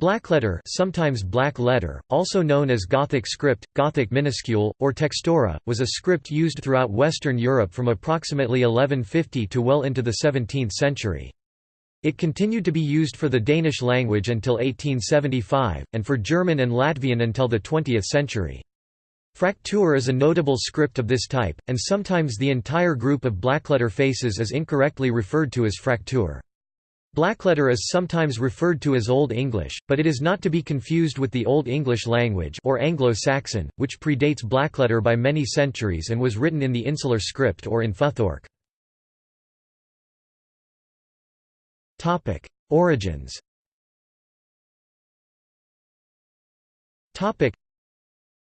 Blackletter sometimes black letter, also known as Gothic script, Gothic minuscule, or textura, was a script used throughout Western Europe from approximately 1150 to well into the 17th century. It continued to be used for the Danish language until 1875, and for German and Latvian until the 20th century. Fraktur is a notable script of this type, and sometimes the entire group of blackletter faces is incorrectly referred to as fraktur. Blackletter is sometimes referred to as Old English, but it is not to be confused with the Old English language or Anglo-Saxon, which predates blackletter by many centuries and was written in the insular script or in Futhorc. Origins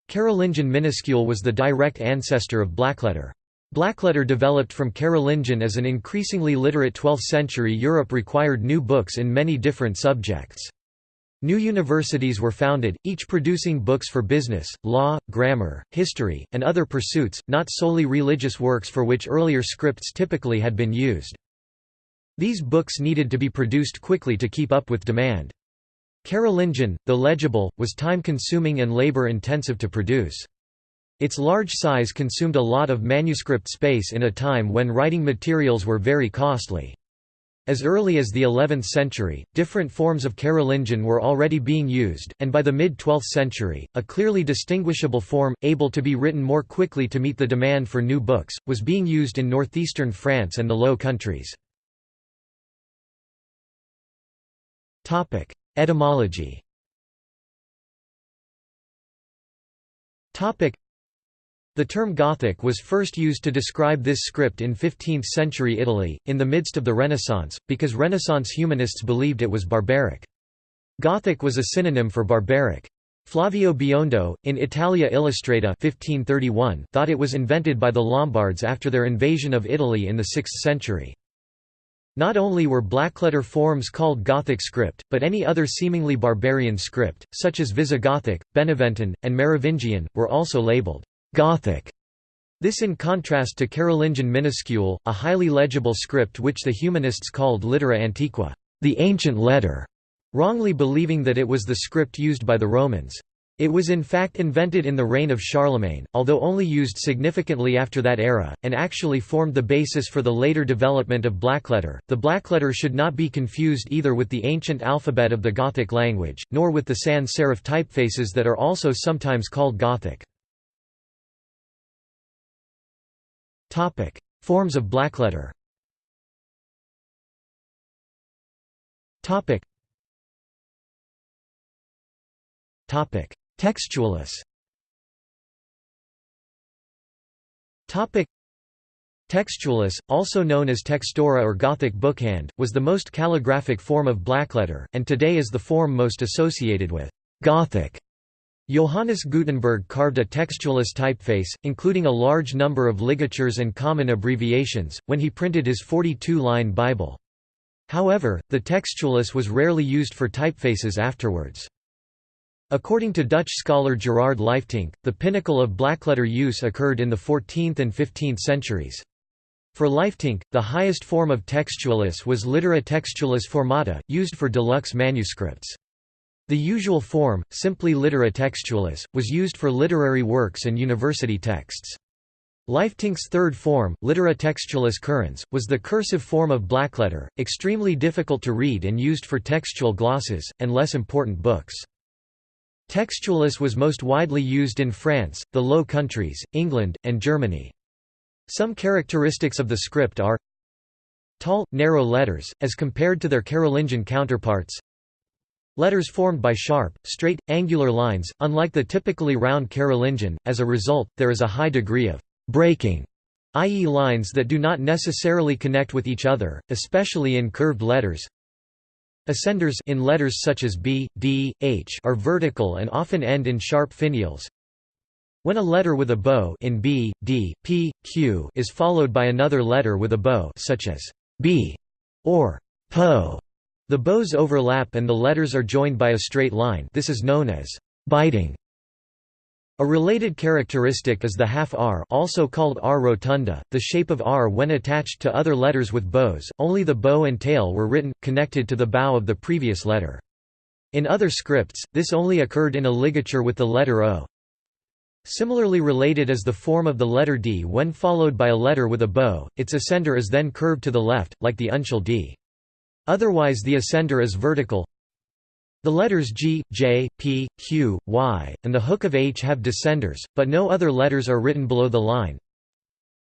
Carolingian minuscule was the direct ancestor of blackletter. Blackletter developed from Carolingian as an increasingly literate 12th-century Europe required new books in many different subjects. New universities were founded, each producing books for business, law, grammar, history, and other pursuits, not solely religious works for which earlier scripts typically had been used. These books needed to be produced quickly to keep up with demand. Carolingian, though legible, was time-consuming and labor-intensive to produce. Its large size consumed a lot of manuscript space in a time when writing materials were very costly. As early as the 11th century, different forms of Carolingian were already being used, and by the mid-12th century, a clearly distinguishable form, able to be written more quickly to meet the demand for new books, was being used in northeastern France and the Low Countries. Etymology the term Gothic was first used to describe this script in 15th-century Italy, in the midst of the Renaissance, because Renaissance humanists believed it was barbaric. Gothic was a synonym for barbaric. Flavio Biondo, in Italia Illustrata 1531, thought it was invented by the Lombards after their invasion of Italy in the 6th century. Not only were blackletter forms called Gothic script, but any other seemingly barbarian script, such as Visigothic, Beneventan, and Merovingian, were also labeled Gothic. This in contrast to Carolingian minuscule, a highly legible script which the humanists called littera antiqua, the ancient letter, wrongly believing that it was the script used by the Romans. It was in fact invented in the reign of Charlemagne, although only used significantly after that era, and actually formed the basis for the later development of blackletter. The blackletter should not be confused either with the ancient alphabet of the Gothic language, nor with the sans serif typefaces that are also sometimes called Gothic. Topic: Forms of blackletter. Topic. Topic: Textualis. Topic: Textualis, also known as textura or Gothic bookhand, was the most calligraphic form of blackletter, and today is the form most associated with Gothic. Johannes Gutenberg carved a textualis typeface, including a large number of ligatures and common abbreviations, when he printed his 42-line Bible. However, the textualis was rarely used for typefaces afterwards. According to Dutch scholar Gerard Lieftinck, the pinnacle of blackletter use occurred in the 14th and 15th centuries. For Lieftinck, the highest form of textualis was littera textualis formata, used for deluxe manuscripts. The usual form, simply littera textualis, was used for literary works and university texts. Lieftinck's third form, littera textualis currens, was the cursive form of blackletter, extremely difficult to read and used for textual glosses, and less important books. Textualis was most widely used in France, the Low Countries, England, and Germany. Some characteristics of the script are Tall, narrow letters, as compared to their Carolingian counterparts Letters formed by sharp, straight, angular lines, unlike the typically round Carolingian, as a result, there is a high degree of «breaking», i.e. lines that do not necessarily connect with each other, especially in curved letters. Ascenders in letters such as B, D, H are vertical and often end in sharp finials. When a letter with a bow in B, D, P, Q is followed by another letter with a bow such as B or PO, the bows overlap and the letters are joined by a straight line this is known as biting. A related characteristic is the half R also called R rotunda, the shape of R when attached to other letters with bows, only the bow and tail were written, connected to the bow of the previous letter. In other scripts, this only occurred in a ligature with the letter O. Similarly related is the form of the letter D when followed by a letter with a bow, its ascender is then curved to the left, like the uncial D. Otherwise the ascender is vertical. The letters G, J, P, Q, Y, and the hook of H have descenders, but no other letters are written below the line.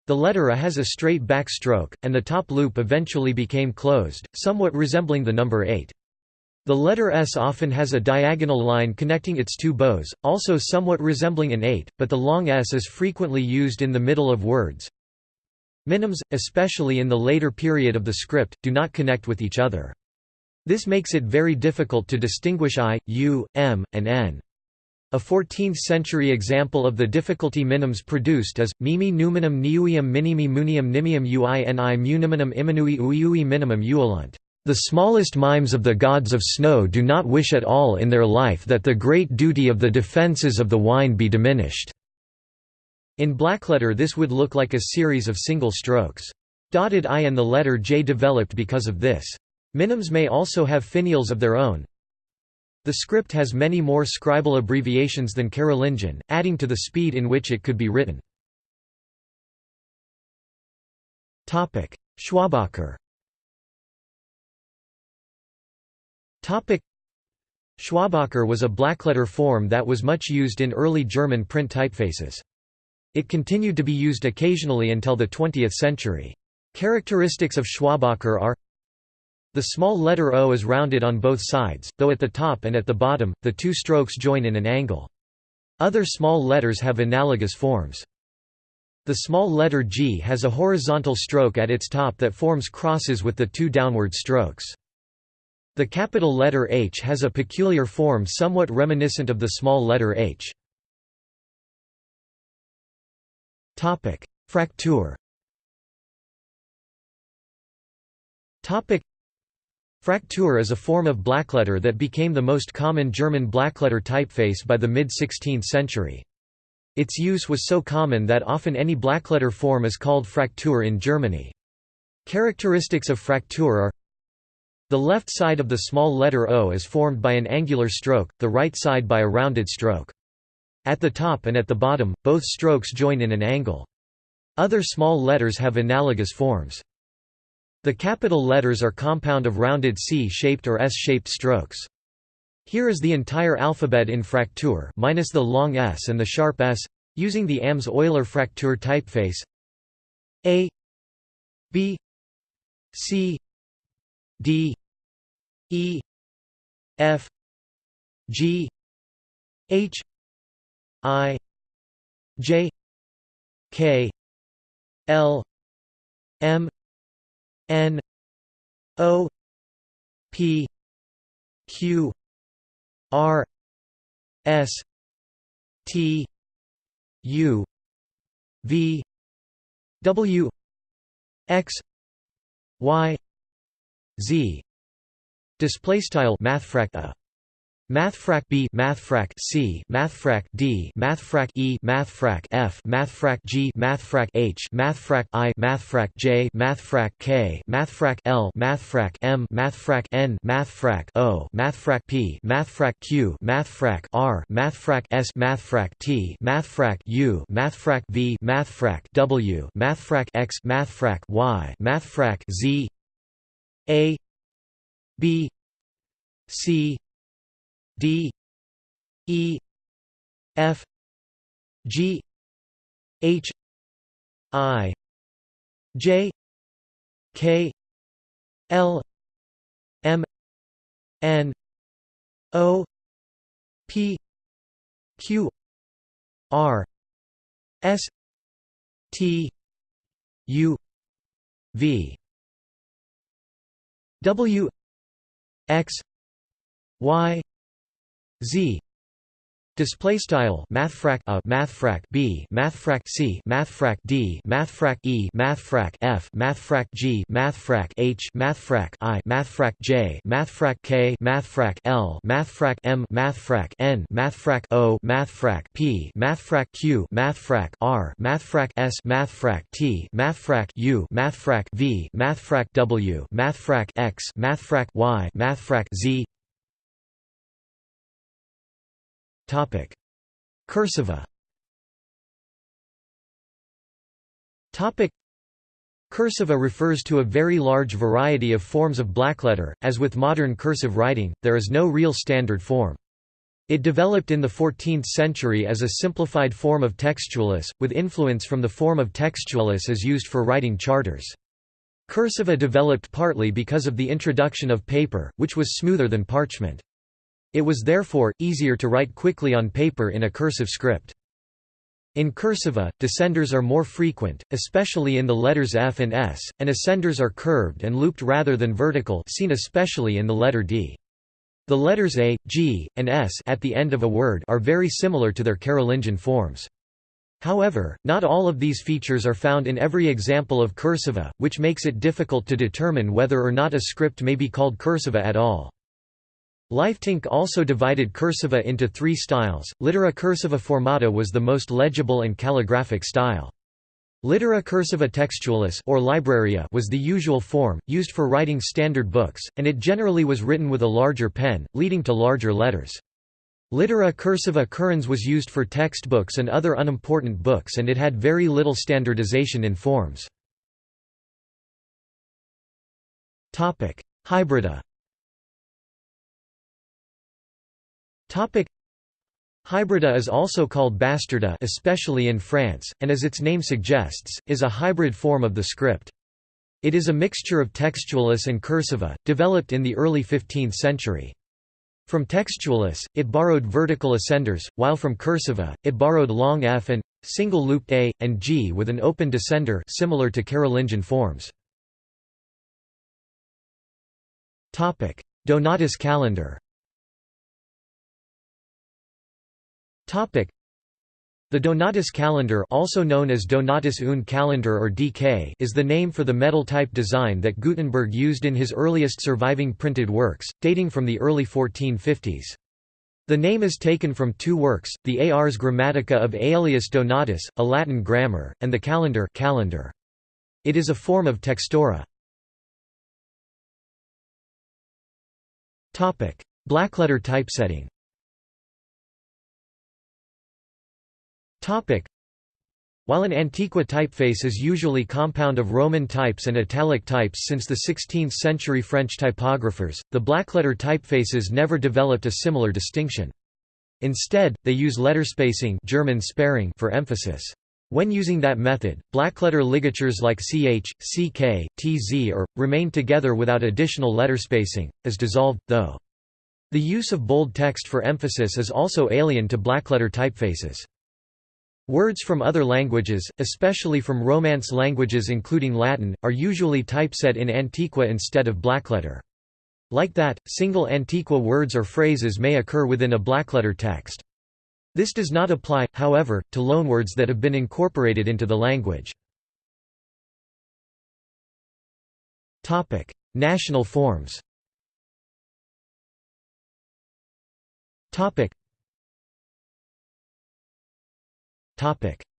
The letter A has a straight back stroke, and the top loop eventually became closed, somewhat resembling the number 8. The letter S often has a diagonal line connecting its two bows, also somewhat resembling an 8, but the long S is frequently used in the middle of words. Minims, especially in the later period of the script, do not connect with each other. This makes it very difficult to distinguish I, U, M, and N. A 14th-century example of the difficulty minims produced is, mimi numinum niuium minimi munium nimium uini muniminum iminui uiui minimum uolunt. The smallest mimes of the gods of snow do not wish at all in their life that the great duty of the defences of the wine be diminished." In blackletter this would look like a series of single strokes. Dotted I and the letter J developed because of this. Minims may also have finials of their own. The script has many more scribal abbreviations than Carolingian, adding to the speed in which it could be written. Schwabacher Schwabacher was a blackletter form that was much used in early German print typefaces. It continued to be used occasionally until the 20th century. Characteristics of Schwabacher are the small letter O is rounded on both sides, though at the top and at the bottom, the two strokes join in an angle. Other small letters have analogous forms. The small letter G has a horizontal stroke at its top that forms crosses with the two downward strokes. The capital letter H has a peculiar form somewhat reminiscent of the small letter h. Fraktur Fraktur is a form of blackletter that became the most common German blackletter typeface by the mid-16th century. Its use was so common that often any blackletter form is called Fraktur in Germany. Characteristics of Fraktur are The left side of the small letter O is formed by an angular stroke, the right side by a rounded stroke. At the top and at the bottom, both strokes join in an angle. Other small letters have analogous forms. The capital letters are compound of rounded C-shaped or S-shaped strokes. Here is the entire alphabet in Fraktur minus the long S and the sharp S, using the Ames-Euler Fraktur typeface A B C D E F G H I J K L M N O P Q R S T U V W X Y Z. Display style mathfrak a uh, Mathfrak B, Mathfrak C, Mathfrak D, Mathfrak E, Mathfrak F, Mathfrak G, Mathfrak H, Mathfrak I, Mathfrak J, Mathfrak K, Mathfrak L, Mathfrak M, Mathfrak N, Mathfrak O, Mathfrak P, Mathfrak Q, Mathfrak R, Mathfrak S, Mathfrak T, Mathfrak U, Mathfrak V, Mathfrak W, Mathfrak X, Mathfrak Y, Mathfrak Z, A, B, C D E F G H I J K L M N O P Q R S T U V. W X Y Z Display style mathfrak a mathfrak b mathfrak c mathfrak d mathfrak e mathfrak f mathfrak g mathfrak h mathfrak i mathfrak j mathfrak k mathfrak l mathfrak m mathfrak n mathfrak o mathfrak p mathfrak q mathfrak r mathfrak s mathfrak t mathfrak u mathfrak v mathfrak w mathfrak x mathfrak y mathfrak z Cursiva Cursiva refers to a very large variety of forms of blackletter. As with modern cursive writing, there is no real standard form. It developed in the 14th century as a simplified form of textualis, with influence from the form of textualis as used for writing charters. Cursiva developed partly because of the introduction of paper, which was smoother than parchment. It was therefore, easier to write quickly on paper in a cursive script. In cursiva, descenders are more frequent, especially in the letters F and S, and ascenders are curved and looped rather than vertical seen especially in the letter D. The letters A, G, and S at the end of a word are very similar to their Carolingian forms. However, not all of these features are found in every example of cursiva, which makes it difficult to determine whether or not a script may be called cursiva at all. Lieftinck also divided cursiva into three styles. Littera cursiva formata was the most legible and calligraphic style. Littera cursiva textualis or libraria was the usual form, used for writing standard books, and it generally was written with a larger pen, leading to larger letters. Littera cursiva currens was used for textbooks and other unimportant books and it had very little standardization in forms. Hybrida Hybrida is also called bastarda especially in France, and as its name suggests, is a hybrid form of the script. It is a mixture of textualis and cursiva, developed in the early 15th century. From textualis, it borrowed vertical ascenders, while from cursiva, it borrowed long F and single looped A and G with an open descender similar to Carolingian forms. Donatus calendar. The Donatus calendar also known as Donatus une calendar or DK is the name for the metal-type design that Gutenberg used in his earliest surviving printed works, dating from the early 1450s. The name is taken from two works, the Ars Grammatica of Aelius Donatus, a Latin grammar, and the Calendar, calendar. It is a form of textura. Blackletter typesetting While an Antiqua typeface is usually compound of Roman types and italic types since the 16th-century French typographers, the blackletter typefaces never developed a similar distinction. Instead, they use letter spacing German Sperrung for emphasis. When using that method, blackletter ligatures like ch, ck, tz or, remain together without additional letter spacing, as dissolved, though. The use of bold text for emphasis is also alien to blackletter typefaces. Words from other languages, especially from Romance languages including Latin, are usually typeset in Antiqua instead of blackletter. Like that, single Antiqua words or phrases may occur within a blackletter text. This does not apply, however, to loanwords that have been incorporated into the language. National forms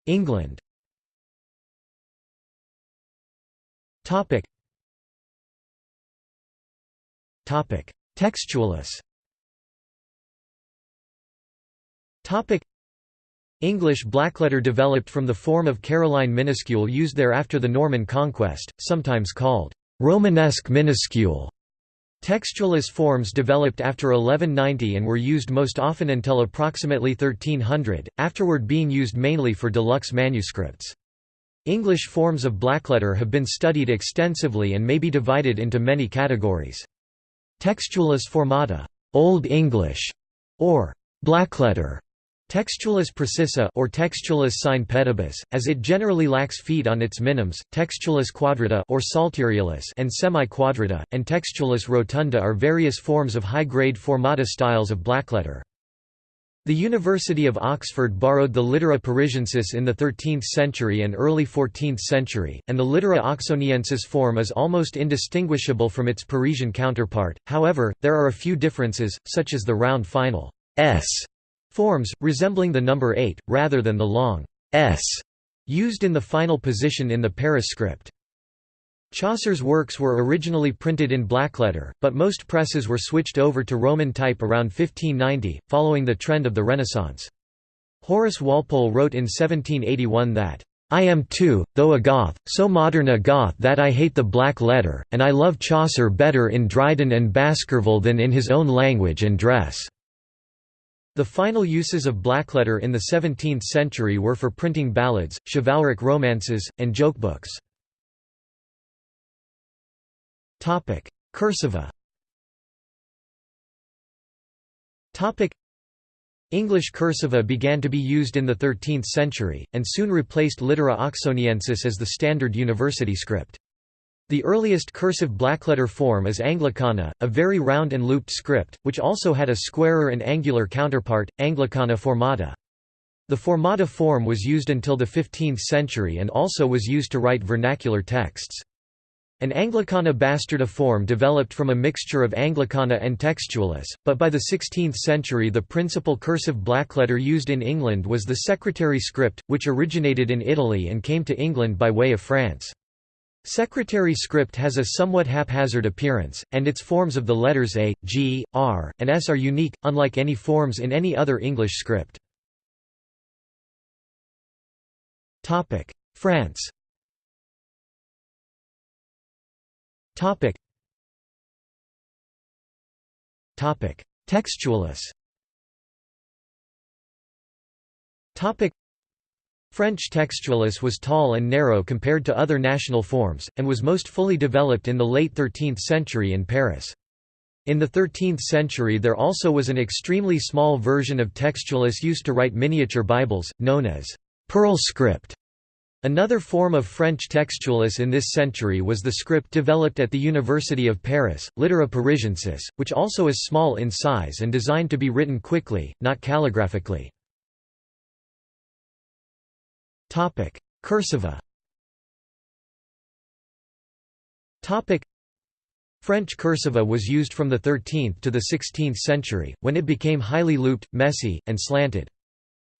England. Topic. Topic. Textualis Topic. English blackletter developed from the form of Caroline minuscule used there after the Norman conquest, sometimes called Romanesque minuscule. Textualis forms developed after 1190 and were used most often until approximately 1300, afterward being used mainly for deluxe manuscripts. English forms of blackletter have been studied extensively and may be divided into many categories. Textualis formata, Old English, or blackletter, Textualis precisa or Textualis sine pedibus, as it generally lacks feet on its minims, Textualis quadrata or Psalterialis and semi-quadrata, and Textualis rotunda are various forms of high-grade formata styles of blackletter. The University of Oxford borrowed the Littera Parisiensis in the 13th century and early 14th century, and the Littera Oxoniensis form is almost indistinguishable from its Parisian counterpart, however, there are a few differences, such as the round final s Forms, resembling the number 8, rather than the long s used in the final position in the Paris script. Chaucer's works were originally printed in blackletter, but most presses were switched over to Roman type around 1590, following the trend of the Renaissance. Horace Walpole wrote in 1781 that, I am too, though a Goth, so modern a Goth that I hate the black letter, and I love Chaucer better in Dryden and Baskerville than in his own language and dress." The final uses of blackletter in the 17th century were for printing ballads, chivalric romances, and jokebooks. Cursiva English cursiva began to be used in the 13th century, and soon replaced Littera oxoniensis as the standard university script. The earliest cursive blackletter form is Anglicana, a very round and looped script, which also had a squarer and angular counterpart, Anglicana formata. The formata form was used until the 15th century and also was used to write vernacular texts. An Anglicana bastarda form developed from a mixture of Anglicana and Textualis, but by the 16th century the principal cursive blackletter used in England was the secretary script, which originated in Italy and came to England by way of France. Secretary script has a somewhat haphazard appearance, and its forms of the letters A, G, R, and S are unique, unlike any forms in any other English script. France Topic. Topic. Textualis. Topic. French textualis was tall and narrow compared to other national forms, and was most fully developed in the late 13th century in Paris. In the 13th century there also was an extremely small version of textualis used to write miniature Bibles, known as «pearl script». Another form of French textualis in this century was the script developed at the University of Paris, Littera Parisiensis, which also is small in size and designed to be written quickly, not calligraphically. Cursiva French cursiva was used from the 13th to the 16th century, when it became highly looped, messy, and slanted.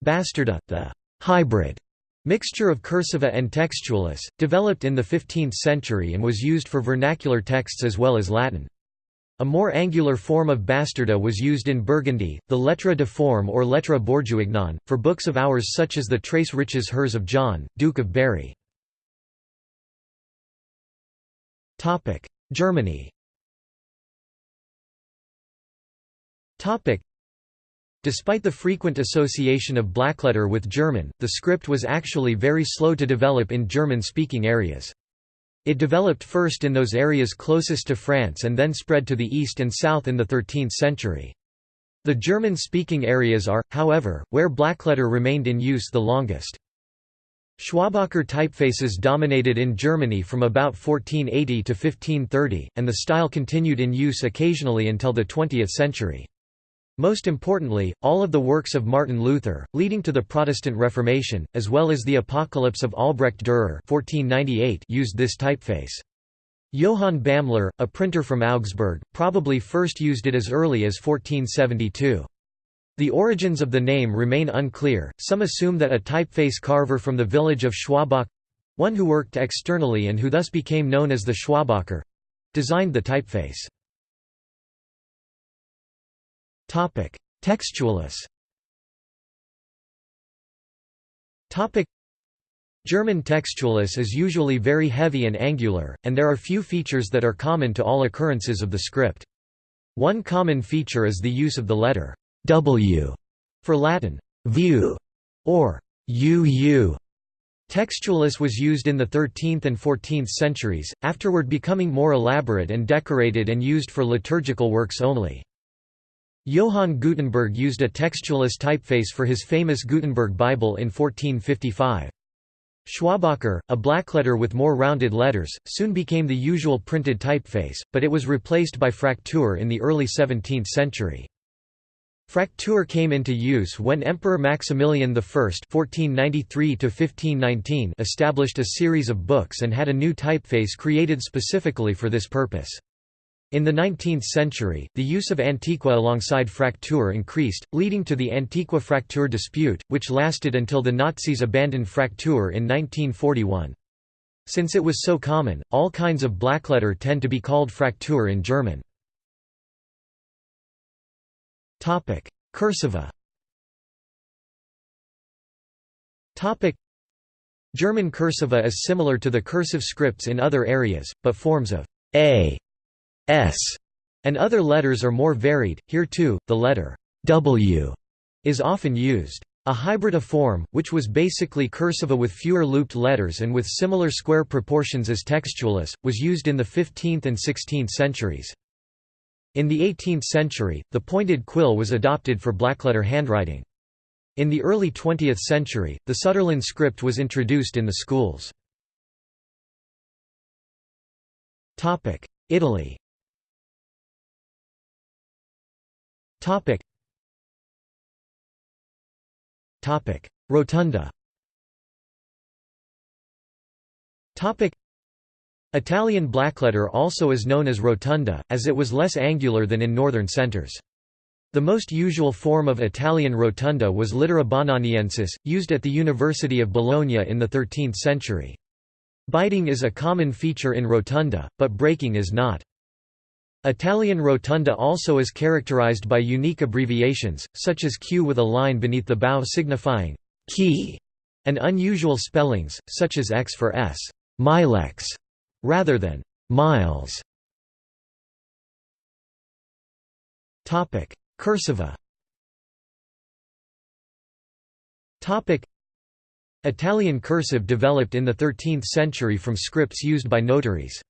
Bastarda, the hybrid Mixture of cursiva and textualis, developed in the 15th century and was used for vernacular texts as well as Latin. A more angular form of bastarda was used in Burgundy, the lettre de forme or lettre bourguignonne, for books of hours such as the Très Riches Heures of John, Duke of Berry. Germany Despite the frequent association of blackletter with German, the script was actually very slow to develop in German-speaking areas. It developed first in those areas closest to France and then spread to the east and south in the 13th century. The German-speaking areas are, however, where blackletter remained in use the longest. Schwabacher typefaces dominated in Germany from about 1480 to 1530, and the style continued in use occasionally until the 20th century. Most importantly, all of the works of Martin Luther, leading to the Protestant Reformation, as well as the Apocalypse of Albrecht Dürer 1498 used this typeface. Johann Bamler, a printer from Augsburg, probably first used it as early as 1472. The origins of the name remain unclear, some assume that a typeface carver from the village of Schwabach—one who worked externally and who thus became known as the Schwabacher—designed the typeface. Textualis German textualis is usually very heavy and angular, and there are few features that are common to all occurrences of the script. One common feature is the use of the letter w for Latin view or uu. Textualis was used in the 13th and 14th centuries, afterward becoming more elaborate and decorated and used for liturgical works only. Johann Gutenberg used a textualis typeface for his famous Gutenberg Bible in 1455. Schwabacher, a blackletter with more rounded letters, soon became the usual printed typeface, but it was replaced by Fraktur in the early 17th century. Fraktur came into use when Emperor Maximilian I (1493–1519) established a series of books and had a new typeface created specifically for this purpose. In the 19th century, the use of Antiqua alongside Fraktur increased, leading to the Antiqua-Fraktur dispute, which lasted until the Nazis abandoned Fraktur in 1941. Since it was so common, all kinds of blackletter tend to be called Fraktur in German. Cursiva German cursiva is similar to the cursive scripts in other areas, but forms of a, s, and other letters are more varied. Here too, the letter w is often used. A hybrid of form, which was basically cursiva with fewer looped letters and with similar square proportions as textualis, was used in the 15th and 16th centuries. In the 18th century, the pointed quill was adopted for blackletter handwriting. In the early 20th century, the Sütterlin script was introduced in the schools. Italy Rotunda Topic. Italian blackletter also is known as rotunda, as it was less angular than in northern centers. The most usual form of Italian rotunda was littera bononiensis, used at the University of Bologna in the 13th century. Biting is a common feature in rotunda, but breaking is not. Italian rotunda also is characterized by unique abbreviations, such as Q with a line beneath the bow signifying key, and unusual spellings, such as X for S milex, rather than miles. Cursiva Italian cursive developed in the 13th century from scripts used by notaries.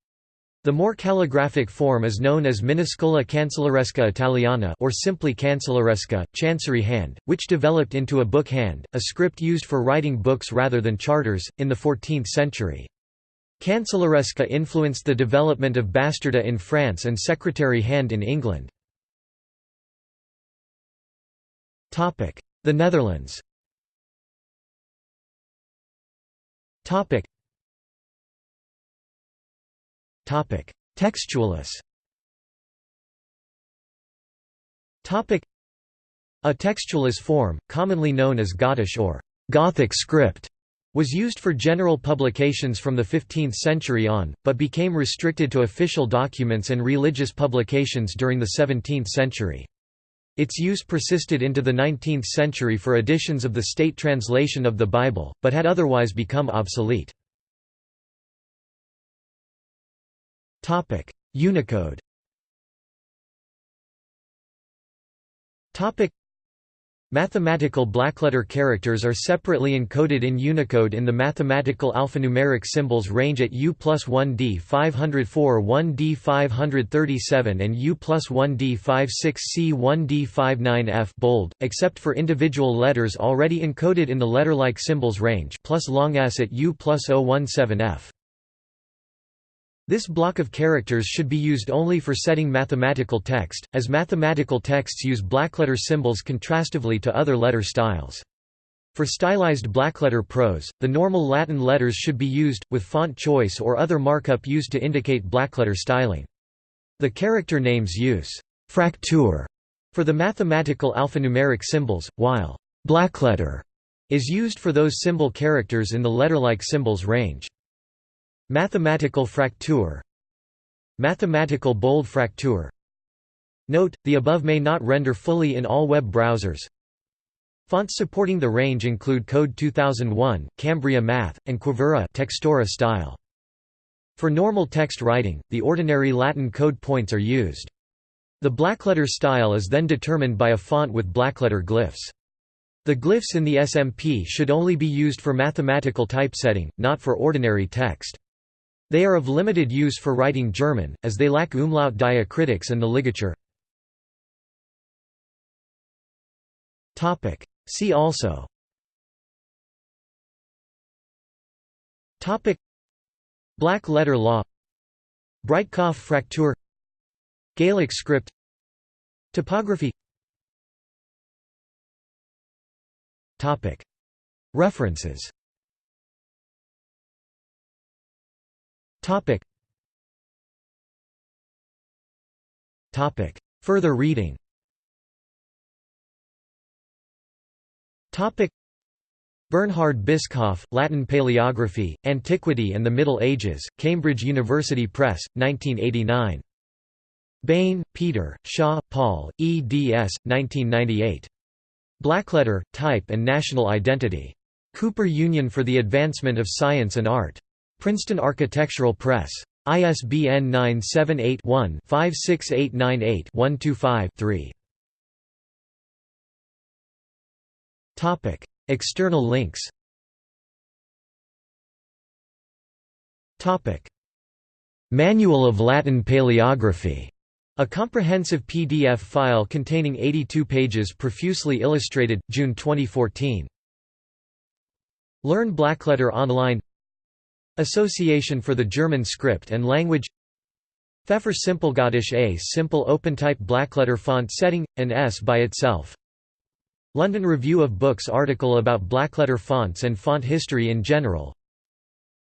The more calligraphic form is known as minuscola cancelleresca italiana or simply cancelleresca, chancery hand, which developed into a book hand, a script used for writing books rather than charters, in the 14th century. Cancelleresca influenced the development of bastarda in France and secretary hand in England. The Netherlands Topic Topic Textualis Topic A textualis form, commonly known as Gothic or Gothic script, was used for general publications from the 15th century on, but became restricted to official documents and religious publications during the 17th century. Its use persisted into the 19th century for editions of the state translation of the Bible, but had otherwise become obsolete. Unicode. Topic: Mathematical blackletter characters are separately encoded in Unicode in the mathematical alphanumeric symbols range at U plus 1D 504 1D 537 and U plus 1D 56C 1D 59F bold, except for individual letters already encoded in the letter-like symbols range plus long s at U plus 017F. This block of characters should be used only for setting mathematical text, as mathematical texts use blackletter symbols contrastively to other letter styles. For stylized blackletter prose, the normal Latin letters should be used, with font choice or other markup used to indicate blackletter styling. The character names use «fraktur» for the mathematical alphanumeric symbols, while «blackletter» is used for those symbol characters in the letter-like symbols range. Mathematical fraktur Mathematical bold fraktur Note, the above may not render fully in all web browsers. Fonts supporting the range include Code 2001, Cambria Math, and Quivira Textura style. For normal text writing, the ordinary Latin code points are used. The blackletter style is then determined by a font with blackletter glyphs. The glyphs in the SMP should only be used for mathematical typesetting, not for ordinary text. They are of limited use for writing German, as they lack umlaut diacritics and the ligature. See also. Black letter law. Breitkopf Fraktur Gaelic script. Typography References Topic. Topic. Further reading Topic. Bernhard Bischoff, Latin Paleography, Antiquity and the Middle Ages, Cambridge University Press, 1989. Bain, Peter, Shaw, Paul, eds. 1998. Blackletter, Type and National Identity. Cooper Union for the Advancement of Science and Art. Princeton Architectural Press. ISBN 978 one 56898 125 3 External links. Manual of Latin Paleography, a comprehensive PDF file containing 82 pages profusely illustrated, June 2014. Learn Blackletter online Association for the German Script and Language Pfeffer Simpelgothisch A simple OpenType blackletter font setting, an S by itself. London Review of Books article about blackletter fonts and font history in general.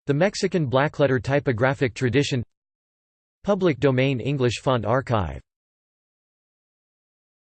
The Mexican blackletter typographic tradition Public domain English font archive